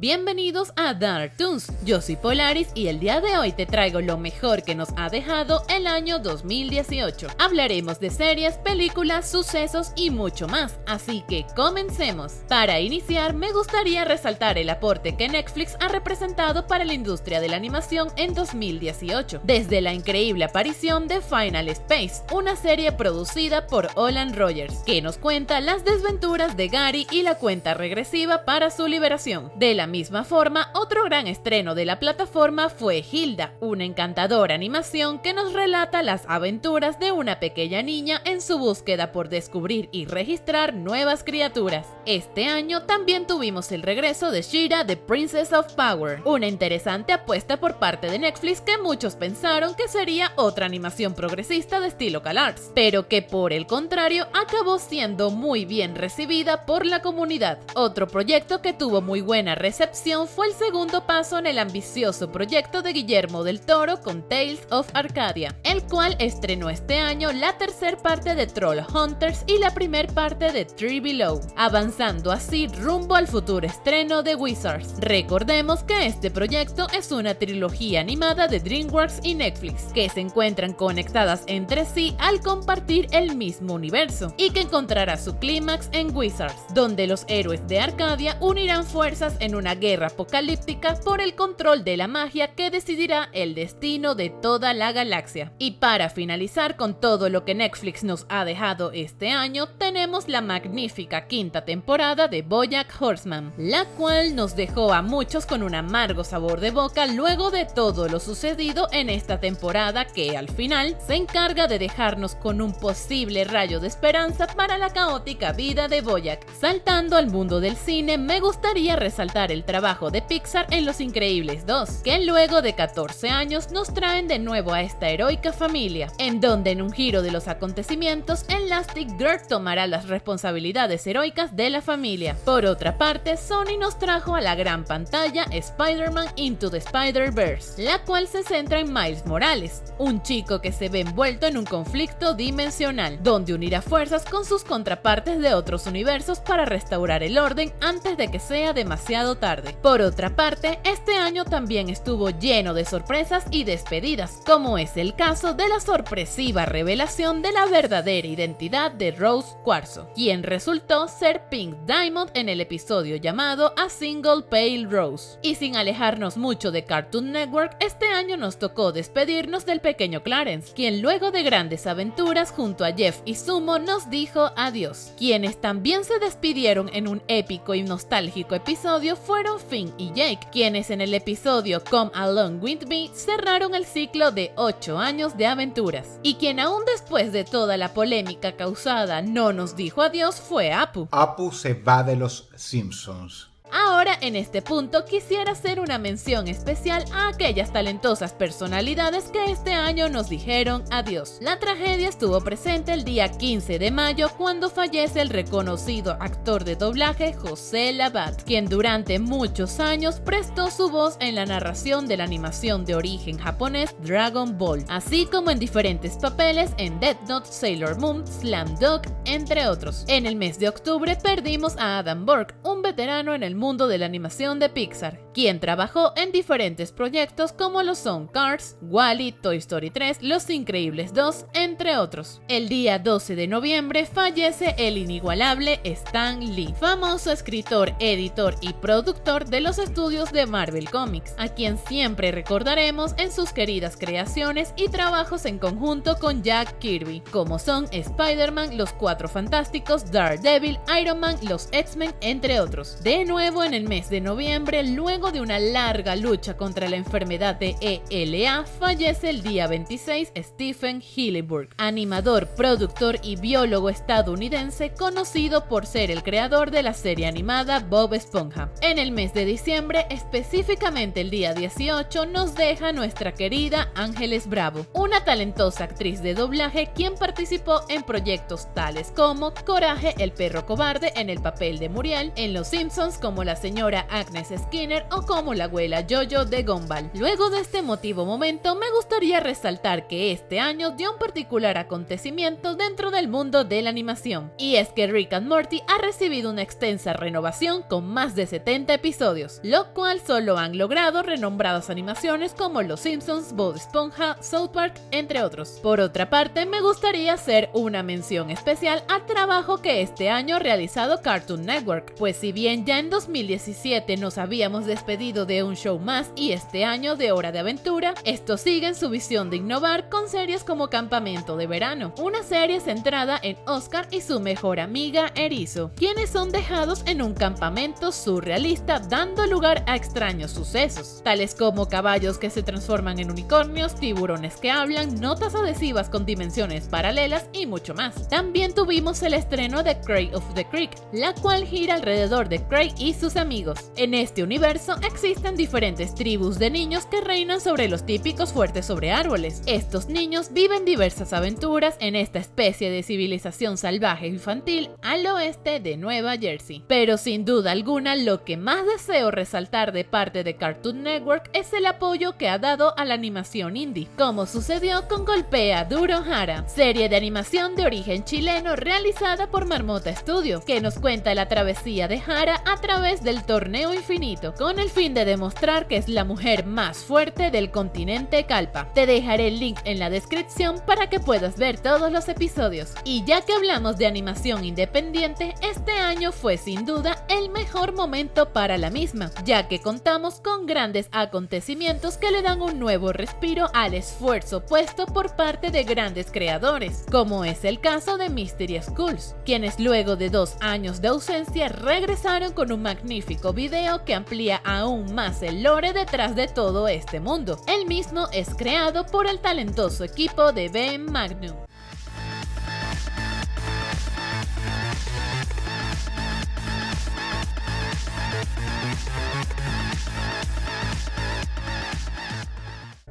Bienvenidos a Dark Toons, yo soy Polaris y el día de hoy te traigo lo mejor que nos ha dejado el año 2018. Hablaremos de series, películas, sucesos y mucho más, así que comencemos. Para iniciar me gustaría resaltar el aporte que Netflix ha representado para la industria de la animación en 2018, desde la increíble aparición de Final Space, una serie producida por Olan Rogers, que nos cuenta las desventuras de Gary y la cuenta regresiva para su liberación. De la misma forma, otro gran estreno de la plataforma fue Hilda, una encantadora animación que nos relata las aventuras de una pequeña niña en su búsqueda por descubrir y registrar nuevas criaturas. Este año también tuvimos el regreso de Shira The Princess of Power, una interesante apuesta por parte de Netflix que muchos pensaron que sería otra animación progresista de estilo CalArts, pero que por el contrario acabó siendo muy bien recibida por la comunidad. Otro proyecto que tuvo muy buena recepción fue el segundo paso en el ambicioso proyecto de Guillermo del Toro con Tales of Arcadia, el cual estrenó este año la tercera parte de Troll Hunters y la primera parte de Tree Below, avanzando así rumbo al futuro estreno de Wizards. Recordemos que este proyecto es una trilogía animada de DreamWorks y Netflix, que se encuentran conectadas entre sí al compartir el mismo universo, y que encontrará su clímax en Wizards, donde los héroes de Arcadia unirán fuerzas en una guerra apocalíptica por el control de la magia que decidirá el destino de toda la galaxia. Y para finalizar con todo lo que Netflix nos ha dejado este año, tenemos la magnífica quinta temporada de Bojack Horseman, la cual nos dejó a muchos con un amargo sabor de boca luego de todo lo sucedido en esta temporada que al final se encarga de dejarnos con un posible rayo de esperanza para la caótica vida de Bojack. Saltando al mundo del cine, me gustaría resaltar el trabajo de Pixar en Los Increíbles 2, que luego de 14 años nos traen de nuevo a esta heroica familia, en donde en un giro de los acontecimientos, Elastic Girl tomará las responsabilidades heroicas de la familia. Por otra parte, Sony nos trajo a la gran pantalla Spider-Man Into the Spider-Verse, la cual se centra en Miles Morales, un chico que se ve envuelto en un conflicto dimensional, donde unirá fuerzas con sus contrapartes de otros universos para restaurar el orden antes de que sea demasiado tarde. Por otra parte, este año también estuvo lleno de sorpresas y despedidas, como es el caso de la sorpresiva revelación de la verdadera identidad de Rose Cuarzo, quien resultó ser Pink Diamond en el episodio llamado A Single Pale Rose. Y sin alejarnos mucho de Cartoon Network, este año nos tocó despedirnos del pequeño Clarence, quien luego de grandes aventuras junto a Jeff y Sumo nos dijo adiós, quienes también se despidieron en un épico y nostálgico episodio fueron Finn y Jake, quienes en el episodio Come Along With Me cerraron el ciclo de 8 años de aventuras. Y quien aún después de toda la polémica causada no nos dijo adiós fue Apu. Apu se va de los Simpsons. Ahora, en este punto, quisiera hacer una mención especial a aquellas talentosas personalidades que este año nos dijeron adiós. La tragedia estuvo presente el día 15 de mayo cuando fallece el reconocido actor de doblaje José Labat, quien durante muchos años prestó su voz en la narración de la animación de origen japonés Dragon Ball, así como en diferentes papeles en Death Note, Sailor Moon, Slam Dunk, entre otros. En el mes de octubre perdimos a Adam Borg, un veterano en el mundo de la animación de Pixar, quien trabajó en diferentes proyectos como lo son Cars, Wally, Toy Story 3, Los Increíbles 2, entre otros. El día 12 de noviembre fallece el inigualable Stan Lee, famoso escritor, editor y productor de los estudios de Marvel Comics, a quien siempre recordaremos en sus queridas creaciones y trabajos en conjunto con Jack Kirby, como son Spider-Man, Los Cuatro Fantásticos, Daredevil, Iron Man, los X-Men, entre otros. De nuevo, en el mes de noviembre, luego de una larga lucha contra la enfermedad de ELA, fallece el día 26 Stephen Hillenburg, animador, productor y biólogo estadounidense conocido por ser el creador de la serie animada Bob Esponja. En el mes de diciembre, específicamente el día 18, nos deja nuestra querida Ángeles Bravo, una talentosa actriz de doblaje quien participó en proyectos tales como Coraje, el perro cobarde en el papel de Muriel, en Los Simpsons como la señora Agnes Skinner o como la abuela Jojo de Gumball. Luego de este emotivo momento, me gustaría resaltar que este año dio un particular acontecimiento dentro del mundo de la animación, y es que Rick and Morty ha recibido una extensa renovación con más de 70 episodios, lo cual solo han logrado renombradas animaciones como Los Simpsons, Bob Esponja, South Park, entre otros. Por otra parte, me gustaría hacer una mención especial al trabajo que este año ha realizado Cartoon Network, pues si bien ya en 2017 nos habíamos despedido de un show más y este año de Hora de Aventura, estos siguen su visión de innovar con series como Campamento de Verano, una serie centrada en Oscar y su mejor amiga Erizo, quienes son dejados en un campamento surrealista dando lugar a extraños sucesos, tales como caballos que se transforman en unicornios, tiburones que hablan, notas adhesivas con dimensiones paralelas y mucho más. También tuvimos el estreno de Craig of the Creek, la cual gira alrededor de Craig y sus amigos. En este universo existen diferentes tribus de niños que reinan sobre los típicos fuertes sobre árboles. Estos niños viven diversas aventuras en esta especie de civilización salvaje infantil al oeste de Nueva Jersey. Pero sin duda alguna lo que más deseo resaltar de parte de Cartoon Network es el apoyo que ha dado a la animación indie, como sucedió con Golpea Duro Hara, serie de animación de origen chileno realizada por Marmota Studio, que nos cuenta la travesía de Hara a través del torneo infinito, con el fin de demostrar que es la mujer más fuerte del continente Calpa. Te dejaré el link en la descripción para que puedas ver todos los episodios. Y ya que hablamos de animación independiente, este año fue sin duda el mejor momento para la misma, ya que contamos con grandes acontecimientos que le dan un nuevo respiro al esfuerzo puesto por parte de grandes creadores, como es el caso de Mystery Schools, quienes luego de dos años de ausencia regresaron con un magnífico video que amplía aún más el lore detrás de todo este mundo. El mismo es creado por el talentoso equipo de Ben Magnum.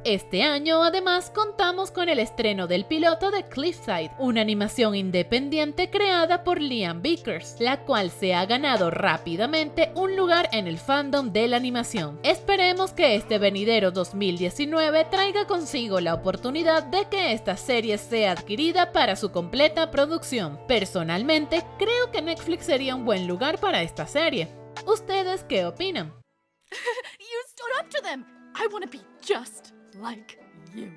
Este año además contamos con el estreno del piloto de Cliffside, una animación independiente creada por Liam Vickers, la cual se ha ganado rápidamente un lugar en el fandom de la animación. Esperemos que este venidero 2019 traiga consigo la oportunidad de que esta serie sea adquirida para su completa producción. Personalmente, creo que Netflix sería un buen lugar para esta serie. ¿Ustedes qué opinan? you stood up to them. I want to be just like you.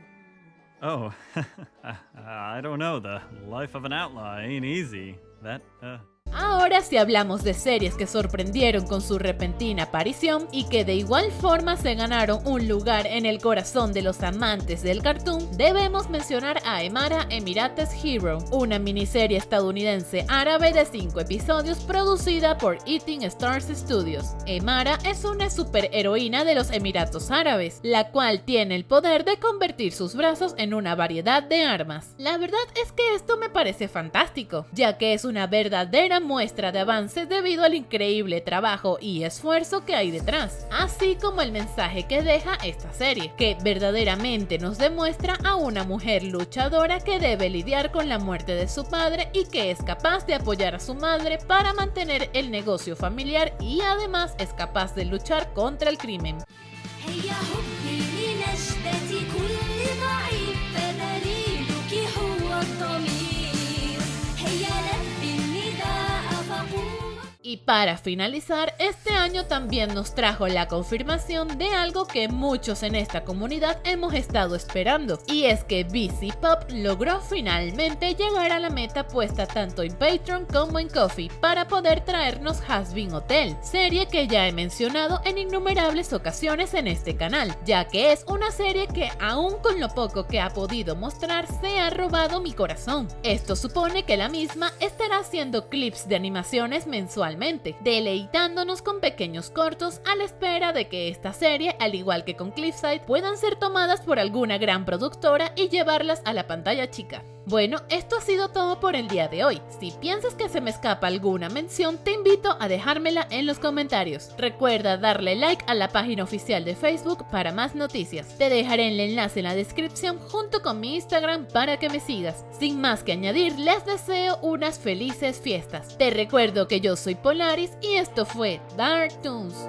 Oh, I don't know. The life of an outlaw ain't easy. That, uh, Ahora si hablamos de series que sorprendieron con su repentina aparición y que de igual forma se ganaron un lugar en el corazón de los amantes del cartoon, debemos mencionar a Emara Emirates Hero, una miniserie estadounidense árabe de 5 episodios producida por Eating Stars Studios. Emara es una superheroína de los Emiratos Árabes, la cual tiene el poder de convertir sus brazos en una variedad de armas. La verdad es que esto me parece fantástico, ya que es una verdadera muestra de avance debido al increíble trabajo y esfuerzo que hay detrás, así como el mensaje que deja esta serie, que verdaderamente nos demuestra a una mujer luchadora que debe lidiar con la muerte de su padre y que es capaz de apoyar a su madre para mantener el negocio familiar y además es capaz de luchar contra el crimen. Y para finalizar, este año también nos trajo la confirmación de algo que muchos en esta comunidad hemos estado esperando, y es que BC Pop logró finalmente llegar a la meta puesta tanto en Patreon como en Coffee para poder traernos Hasbin Hotel, serie que ya he mencionado en innumerables ocasiones en este canal, ya que es una serie que aún con lo poco que ha podido mostrar se ha robado mi corazón. Esto supone que la misma estará haciendo clips de animaciones mensualmente, deleitándonos con pequeños cortos a la espera de que esta serie, al igual que con Cliffside, puedan ser tomadas por alguna gran productora y llevarlas a la pantalla chica. Bueno, esto ha sido todo por el día de hoy. Si piensas que se me escapa alguna mención, te invito a dejármela en los comentarios. Recuerda darle like a la página oficial de Facebook para más noticias. Te dejaré el enlace en la descripción junto con mi Instagram para que me sigas. Sin más que añadir, les deseo unas felices fiestas. Te recuerdo que yo soy Polaris y esto fue Dark Toons.